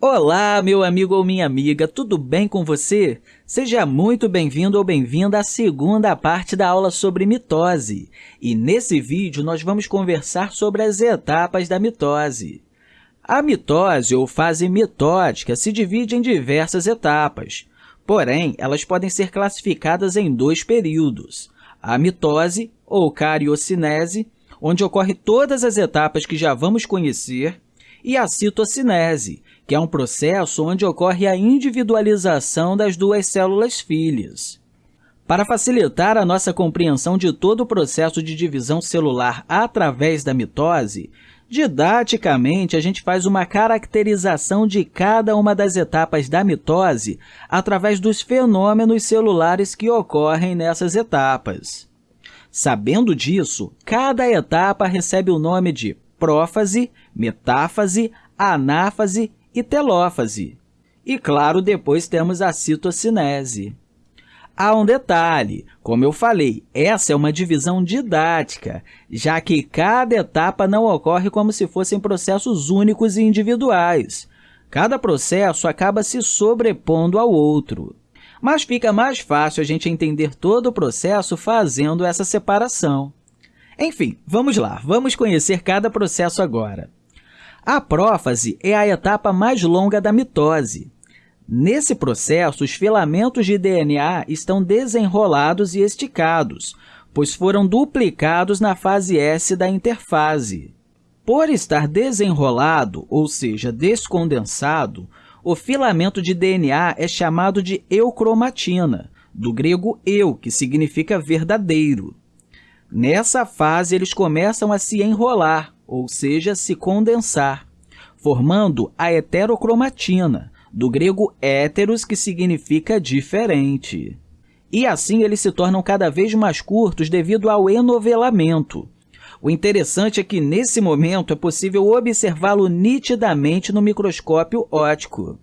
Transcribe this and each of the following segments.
Olá, meu amigo ou minha amiga, tudo bem com você? Seja muito bem-vindo ou bem-vinda à segunda parte da aula sobre mitose. E nesse vídeo, nós vamos conversar sobre as etapas da mitose. A mitose, ou fase mitótica, se divide em diversas etapas. Porém, elas podem ser classificadas em dois períodos. A mitose, ou cariocinese, onde ocorre todas as etapas que já vamos conhecer, e a citocinese, que é um processo onde ocorre a individualização das duas células filhas. Para facilitar a nossa compreensão de todo o processo de divisão celular através da mitose, didaticamente, a gente faz uma caracterização de cada uma das etapas da mitose através dos fenômenos celulares que ocorrem nessas etapas. Sabendo disso, cada etapa recebe o nome de prófase, metáfase, anáfase e telófase. E, claro, depois temos a citocinese. Há um detalhe, como eu falei, essa é uma divisão didática, já que cada etapa não ocorre como se fossem processos únicos e individuais. Cada processo acaba se sobrepondo ao outro. Mas fica mais fácil a gente entender todo o processo fazendo essa separação. Enfim, vamos lá, vamos conhecer cada processo agora. A prófase é a etapa mais longa da mitose. Nesse processo, os filamentos de DNA estão desenrolados e esticados, pois foram duplicados na fase S da interfase. Por estar desenrolado, ou seja, descondensado, o filamento de DNA é chamado de eucromatina, do grego eu, que significa verdadeiro. Nessa fase, eles começam a se enrolar, ou seja, se condensar, formando a heterocromatina, do grego héteros, que significa diferente. E assim eles se tornam cada vez mais curtos devido ao enovelamento. O interessante é que, nesse momento, é possível observá-lo nitidamente no microscópio óptico.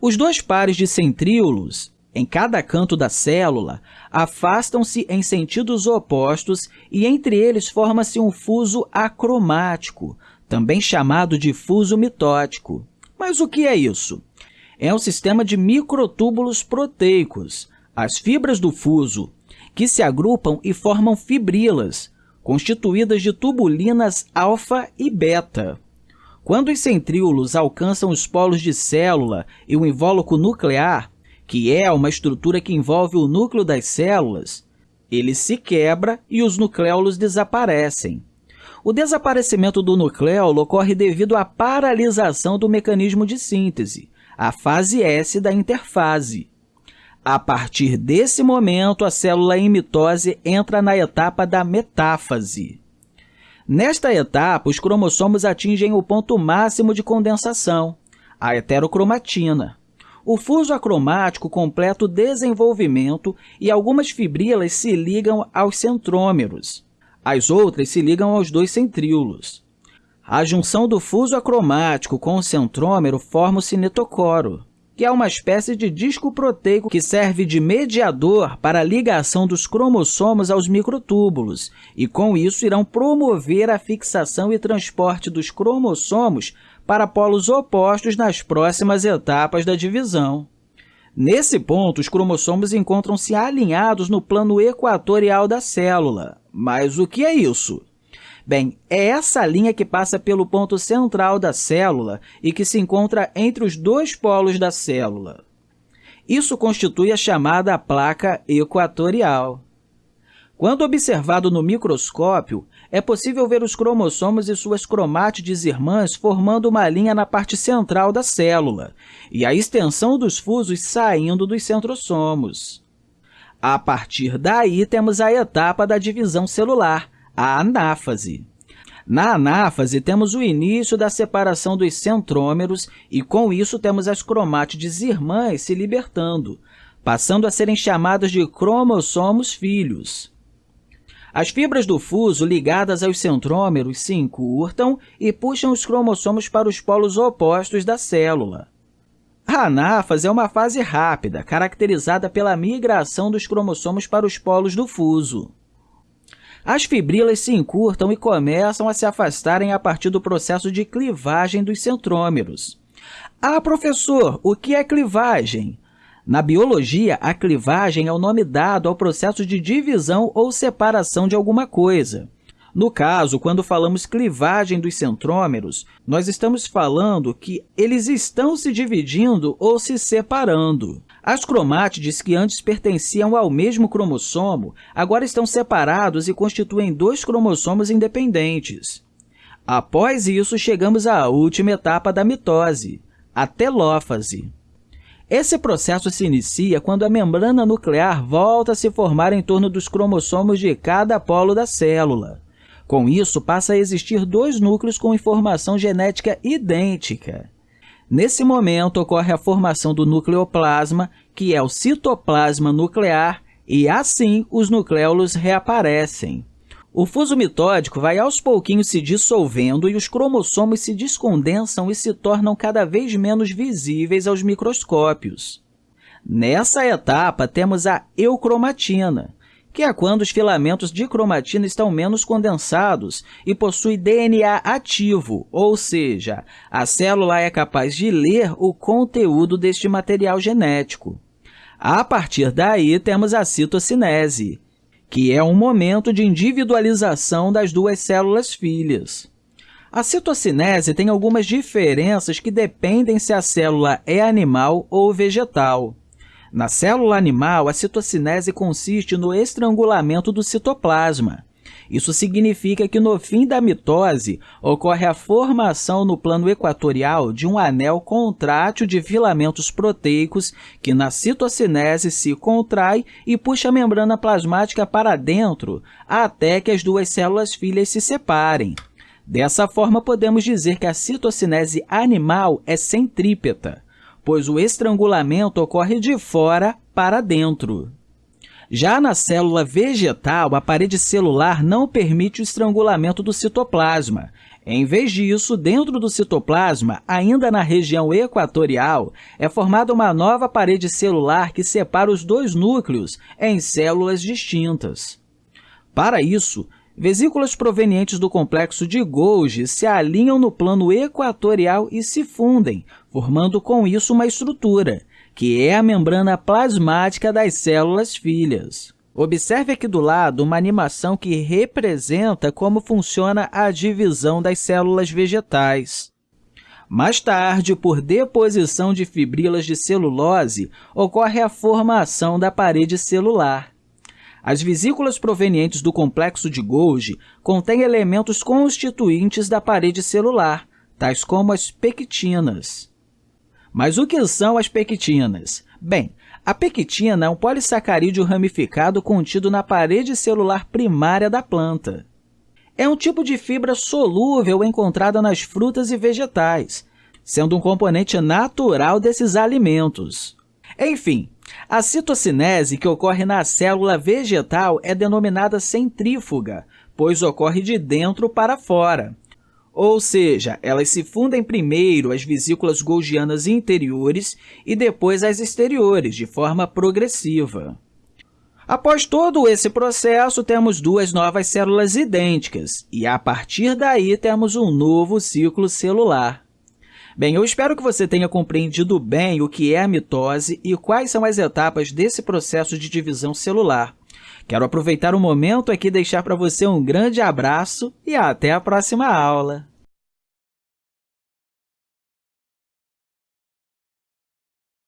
Os dois pares de centríolos, em cada canto da célula, afastam-se em sentidos opostos e entre eles forma-se um fuso acromático, também chamado de fuso mitótico. Mas o que é isso? É um sistema de microtúbulos proteicos, as fibras do fuso, que se agrupam e formam fibrilas, constituídas de tubulinas alfa e beta. Quando os centríolos alcançam os polos de célula e o invólucro nuclear, que é uma estrutura que envolve o núcleo das células, ele se quebra e os nucleolos desaparecem. O desaparecimento do nucleolo ocorre devido à paralisação do mecanismo de síntese, a fase S da interfase. A partir desse momento, a célula em mitose entra na etapa da metáfase. Nesta etapa, os cromossomos atingem o ponto máximo de condensação, a heterocromatina. O fuso acromático completa o desenvolvimento e algumas fibrilas se ligam aos centrômeros. As outras se ligam aos dois centríolos. A junção do fuso acromático com o centrômero forma o cinetocoro, que é uma espécie de disco proteico que serve de mediador para a ligação dos cromossomos aos microtúbulos, e com isso irão promover a fixação e transporte dos cromossomos para polos opostos nas próximas etapas da divisão. Nesse ponto, os cromossomos encontram-se alinhados no plano equatorial da célula. Mas o que é isso? Bem, é essa linha que passa pelo ponto central da célula e que se encontra entre os dois polos da célula. Isso constitui a chamada placa equatorial. Quando observado no microscópio, é possível ver os cromossomos e suas cromátides irmãs formando uma linha na parte central da célula e a extensão dos fusos saindo dos centrosomos. A partir daí, temos a etapa da divisão celular, a anáfase. Na anáfase, temos o início da separação dos centrômeros e, com isso, temos as cromátides irmãs se libertando, passando a serem chamadas de cromossomos filhos. As fibras do fuso ligadas aos centrômeros se encurtam e puxam os cromossomos para os polos opostos da célula. A anáfase é uma fase rápida, caracterizada pela migração dos cromossomos para os polos do fuso. As fibrilas se encurtam e começam a se afastarem a partir do processo de clivagem dos centrômeros. Ah, professor, o que é clivagem? Na biologia, a clivagem é o nome dado ao processo de divisão ou separação de alguma coisa. No caso, quando falamos clivagem dos centrômeros, nós estamos falando que eles estão se dividindo ou se separando. As cromátides, que antes pertenciam ao mesmo cromossomo, agora estão separados e constituem dois cromossomos independentes. Após isso, chegamos à última etapa da mitose, a telófase. Esse processo se inicia quando a membrana nuclear volta a se formar em torno dos cromossomos de cada polo da célula. Com isso, passa a existir dois núcleos com informação genética idêntica. Nesse momento, ocorre a formação do nucleoplasma, que é o citoplasma nuclear, e assim os nucleolos reaparecem. O fuso mitódico vai aos pouquinhos se dissolvendo e os cromossomos se descondensam e se tornam cada vez menos visíveis aos microscópios. Nessa etapa, temos a eucromatina, que é quando os filamentos de cromatina estão menos condensados e possui DNA ativo, ou seja, a célula é capaz de ler o conteúdo deste material genético. A partir daí, temos a citocinese, que é um momento de individualização das duas células filhas. A citocinese tem algumas diferenças que dependem se a célula é animal ou vegetal. Na célula animal, a citocinese consiste no estrangulamento do citoplasma. Isso significa que, no fim da mitose, ocorre a formação no plano equatorial de um anel contrátil de filamentos proteicos que, na citocinese, se contrai e puxa a membrana plasmática para dentro até que as duas células filhas se separem. Dessa forma, podemos dizer que a citocinese animal é centrípeta pois o estrangulamento ocorre de fora para dentro. Já na célula vegetal, a parede celular não permite o estrangulamento do citoplasma. Em vez disso, dentro do citoplasma, ainda na região equatorial, é formada uma nova parede celular que separa os dois núcleos em células distintas. Para isso, vesículas provenientes do complexo de Golgi se alinham no plano equatorial e se fundem, formando com isso uma estrutura, que é a membrana plasmática das células filhas. Observe aqui do lado uma animação que representa como funciona a divisão das células vegetais. Mais tarde, por deposição de fibrilas de celulose, ocorre a formação da parede celular. As vesículas provenientes do complexo de Golgi contêm elementos constituintes da parede celular, tais como as pectinas. Mas o que são as pectinas? Bem, a pectina é um polissacarídeo ramificado contido na parede celular primária da planta. É um tipo de fibra solúvel encontrada nas frutas e vegetais, sendo um componente natural desses alimentos. Enfim, a citocinese, que ocorre na célula vegetal, é denominada centrífuga, pois ocorre de dentro para fora. Ou seja, elas se fundem primeiro as vesículas golgianas interiores e depois as exteriores, de forma progressiva. Após todo esse processo, temos duas novas células idênticas, e a partir daí temos um novo ciclo celular. Bem, eu espero que você tenha compreendido bem o que é a mitose e quais são as etapas desse processo de divisão celular. Quero aproveitar o momento aqui e deixar para você um grande abraço e até a próxima aula!